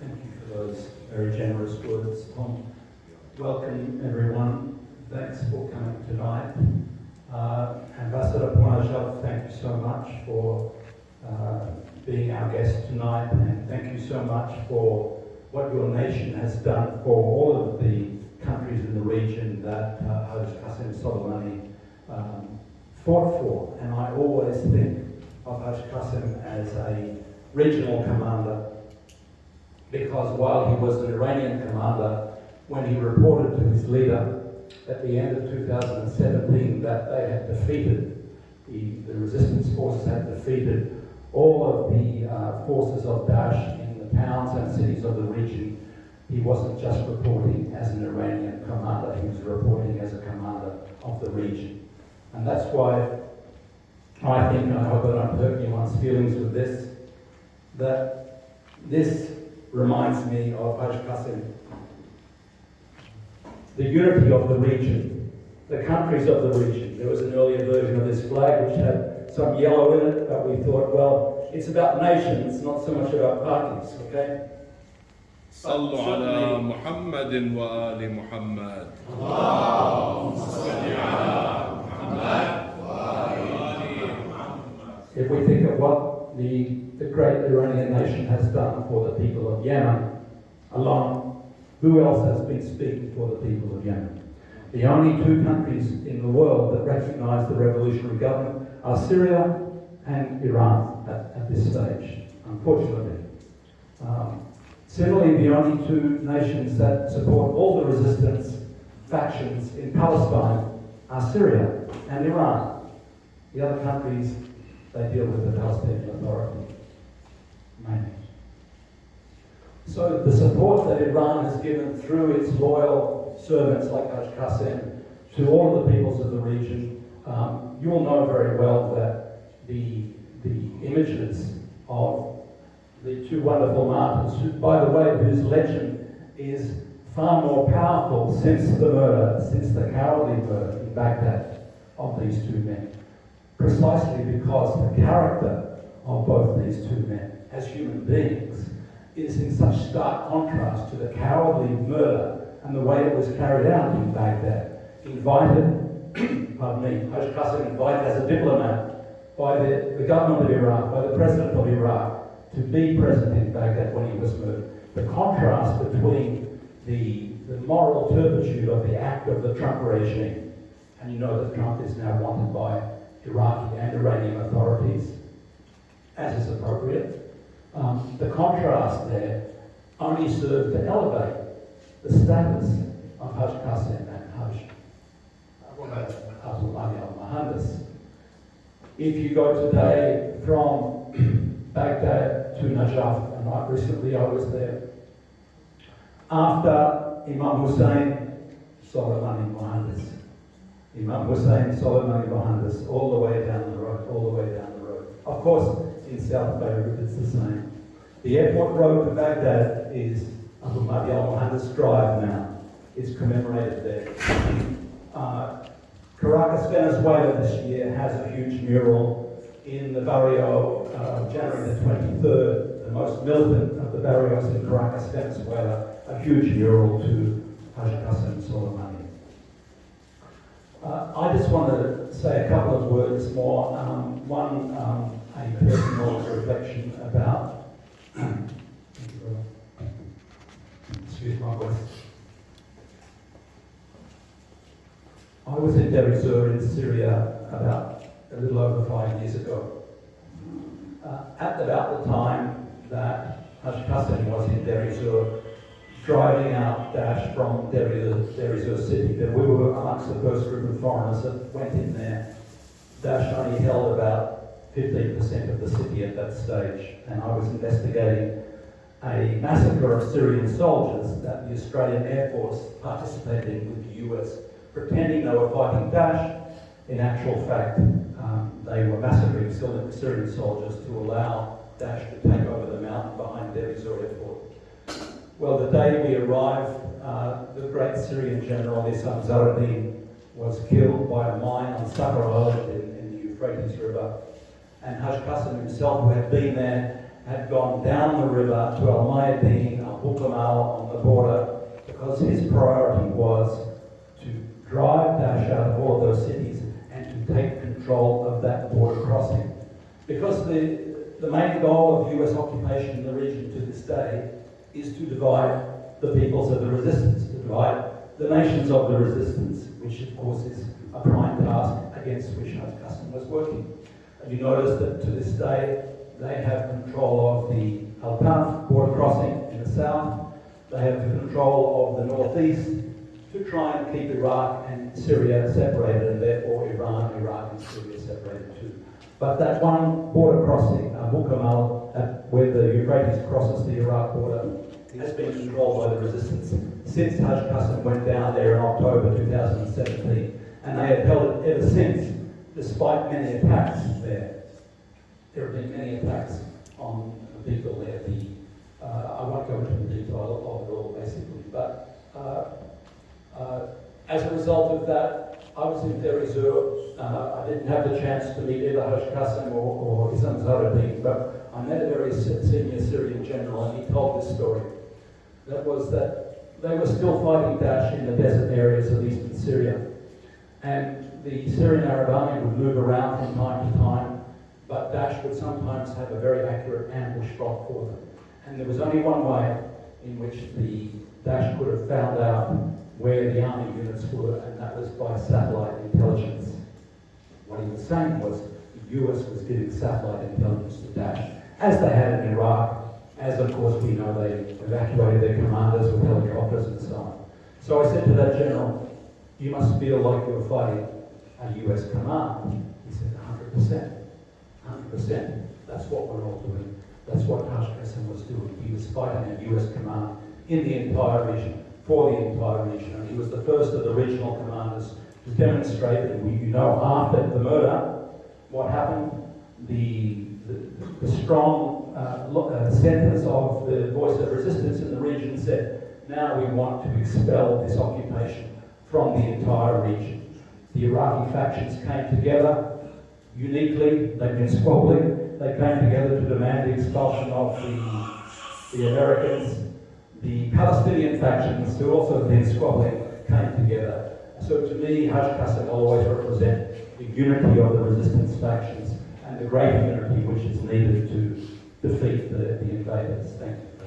Thank you for those very generous words, Tom. Welcome, everyone. Thanks for coming tonight. Uh, Ambassador Poinajov, thank you so much for uh, being our guest tonight, and thank you so much for what your nation has done for all of the countries in the region that uh, Haj Qasem Soleimani um, fought for. And I always think of Haj Qasem as a regional commander because while he was an Iranian commander, when he reported to his leader at the end of 2017 that they had defeated, the, the resistance forces had defeated all of the uh, forces of Daesh in the towns and cities of the region, he wasn't just reporting as an Iranian commander, he was reporting as a commander of the region. And that's why I think, I hope that I don't hurt anyone's feelings with this, that this reminds me of Haj Qasem. The unity of the region, the countries of the region. There was an earlier version of this flag which had some yellow in it, but we thought, well, it's about nations, not so much about parties, okay? صلوا على محمد وآل محمد اللهم صل على محمد If we think of what the, the great Iranian nation has done for the people of Yemen alone, who else has been speaking for the people of Yemen? The only two countries in the world that recognize the revolutionary government are Syria and Iran at, at this stage, unfortunately. Um, similarly, the only two nations that support all the resistance factions in Palestine are Syria and Iran. The other countries they deal with the Palestinian Authority mainly. So the support that Iran has given through its loyal servants like Haj Qasem to all of the peoples of the region, um, you'll know very well that the, the images of the two wonderful martyrs, who, by the way, whose legend is far more powerful since the murder, since the cowardly murder in Baghdad of these two men precisely because the character of both these two men as human beings is in such stark contrast to the cowardly murder and the way it was carried out in Baghdad. Invited, pardon me, Haj Qasem invited as a diplomat by the, the government of Iraq, by the president of Iraq, to be present in Baghdad when he was murdered. The contrast between the, the moral turpitude of the act of the Trump regime, and you know that Trump is now wanted by Iraqi and Iranian authorities, as is appropriate. Um, the contrast there only served to elevate the status of Haj Qasem and Haj al-Muhandis. If you go today from Baghdad to Najaf, and right recently I was there, after Imam Hussein, Soleimani Muhandis, Imam Hussein, Soleimani Muhandis, all the way down the road, all the way down the road. Of course, in South Beirut it's the same. The airport road to Baghdad is Abu Mahdi al-Muhandis Drive now. It's commemorated there. Uh, Caracas, Venezuela this year has a huge mural in the barrio uh, January the 23rd, the most militant of the barrios in Caracas, Venezuela, a huge mural to Haj Qasem Soleimani. Uh, I just want to say a couple of words more. Um, one, um, a personal reflection about, excuse my voice. I was in Deir in Syria about a little over five years ago. Uh, at about the time that Qasem was in Deir driving out Daesh from ez-Zor city. That we were amongst the first group of foreigners that went in there. Daesh only held about 15% of the city at that stage, and I was investigating a massacre of Syrian soldiers that the Australian Air Force participated in with the US, pretending they were fighting Daesh. In actual fact, um, they were massacring Syrian soldiers to allow Daesh to take over the mountain behind Deir Airport. Well, the day we arrived, uh, the great Syrian general Issam Zahreddine was killed by a mine on Sabra Island in, in, the Euphrates River. And Haj Qasem himself, who had been there, had gone down the river to Al Mayadeen, Al Abu Kamal on the border because his priority was to drive Daesh out of all of those cities and to take control of that border crossing. Because the, the main goal of US occupation in the region to this day is to divide the peoples of the resistance, to divide the nations of the resistance, which of course is a prime task against which our Qasem was working. And you notice that to this day, they have control of the Al-Tanf border crossing in the south. They have control of the northeast to try and keep Iraq and Syria separated, and therefore Iran, Iraq, and Syria separated too. But that one border crossing, Abu Kamal, where the Euphrates crosses the Iraq border, has been controlled by the resistance since Haj Qasem went down there in October 2017, and they have held it ever since, despite many attacks there. There have been many attacks on the people there. The, uh, I won't go into the detail of it all, basically, but uh, uh, as a result of that, I was in Deir ez-Zor. Uh, I didn't have the chance to meet either Haj Qasem or, or Issam Zahreddine, but I met a very senior Syrian general, and he told this story. That was that they were still fighting Daesh in the desert areas of eastern Syria, and the Syrian Arab army would move around from time to time, but Daesh would sometimes have a very accurate ambush spot for them. And there was only one way in which the Daesh could have found out where the army units were, and that was by satellite intelligence. What he was saying was the US was giving satellite intelligence to Daesh, as they had in Iraq, as of course we know they evacuated their commanders with helicopters and so on. So I said to that general, you must feel like you're fighting a US command. He said, 100%. 100%. That's what we're all doing. That's what Qasem was doing. He was fighting a US command in the entire region, for the entire region. And he was the first of the regional commanders to demonstrate, and we, you know, after the murder, what happened, the, the, the strong uh, uh, centers of the voice of resistance in the region said, now we want to expel this occupation from the entire region. The Iraqi factions came together uniquely, they've been squabbling, they came together to demand the expulsion of the, the Americans. The Palestinian factions, who also have been squabbling, came together. So to me, Hajj Qasem always represent the unity of the resistance factions and the great unity which is needed to defeat the, the invaders. Thank you.